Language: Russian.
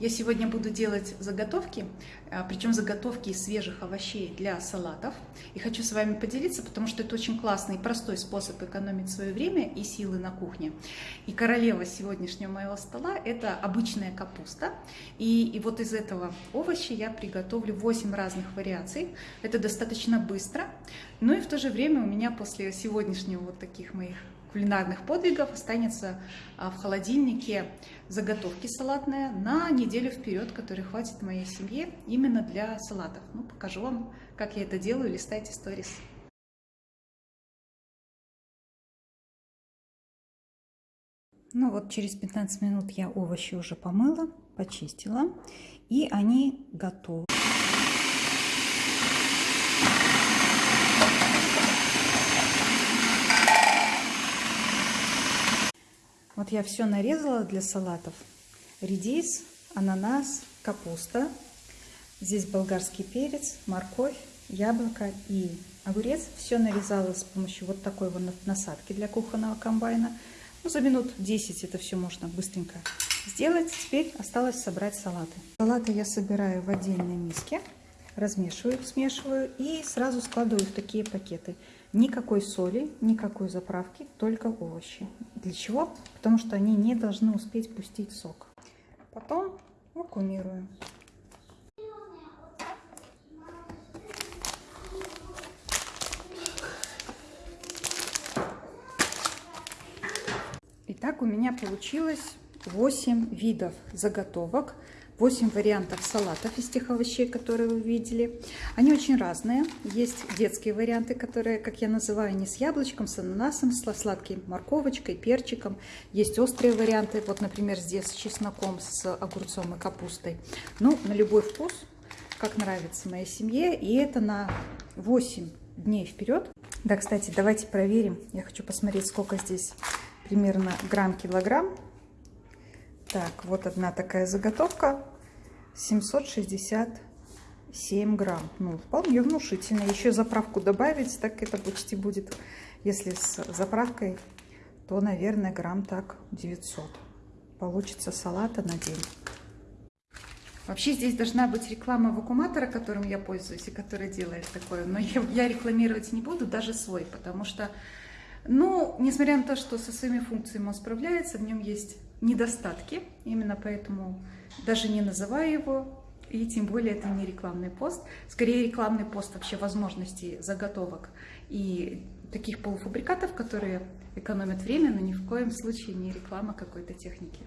Я сегодня буду делать заготовки, а, причем заготовки из свежих овощей для салатов. И хочу с вами поделиться, потому что это очень классный и простой способ экономить свое время и силы на кухне. И королева сегодняшнего моего стола – это обычная капуста. И, и вот из этого овоща я приготовлю 8 разных вариаций. Это достаточно быстро. Ну и в то же время у меня после сегодняшнего вот таких моих кулинарных подвигов останется а, в холодильнике заготовки салатные на неделю вперед, которые хватит моей семье именно для салатов. Ну, покажу вам, как я это делаю, листайте сторис. Ну вот через 15 минут я овощи уже помыла, почистила, и они готовы. Вот я все нарезала для салатов. Редис, ананас, капуста. Здесь болгарский перец, морковь, яблоко и огурец. Все нарезала с помощью вот такой вот насадки для кухонного комбайна. Ну, за минут 10 это все можно быстренько сделать. Теперь осталось собрать салаты. Салаты я собираю в отдельной миске, размешиваю, смешиваю и сразу складываю в такие пакеты. Никакой соли, никакой заправки, только овощи. Для чего? Потому что они не должны успеть пустить сок. Потом вакуумируем. Итак, у меня получилось 8 видов заготовок 8 вариантов салатов из тех овощей, которые вы видели. Они очень разные. Есть детские варианты, которые, как я называю, не с яблочком, с ананасом, с сладкой морковочкой, перчиком. Есть острые варианты, вот, например, здесь с чесноком, с огурцом и капустой. Ну, на любой вкус, как нравится моей семье. И это на 8 дней вперед. Да, кстати, давайте проверим. Я хочу посмотреть, сколько здесь примерно грамм-килограмм. Так, вот одна такая заготовка. 767 грамм. Ну, вполне внушительно. Еще заправку добавить, так это почти будет, если с заправкой, то, наверное, грамм так 900. Получится салата на день. Вообще здесь должна быть реклама вакууматора, которым я пользуюсь и который делает такое. Но я, я рекламировать не буду, даже свой, потому что, ну, несмотря на то, что со своими функциями он справляется, в нем есть недостатки. Именно поэтому даже не называю его, и тем более это не рекламный пост. Скорее рекламный пост вообще возможностей заготовок и таких полуфабрикатов, которые экономят время, но ни в коем случае не реклама какой-то техники.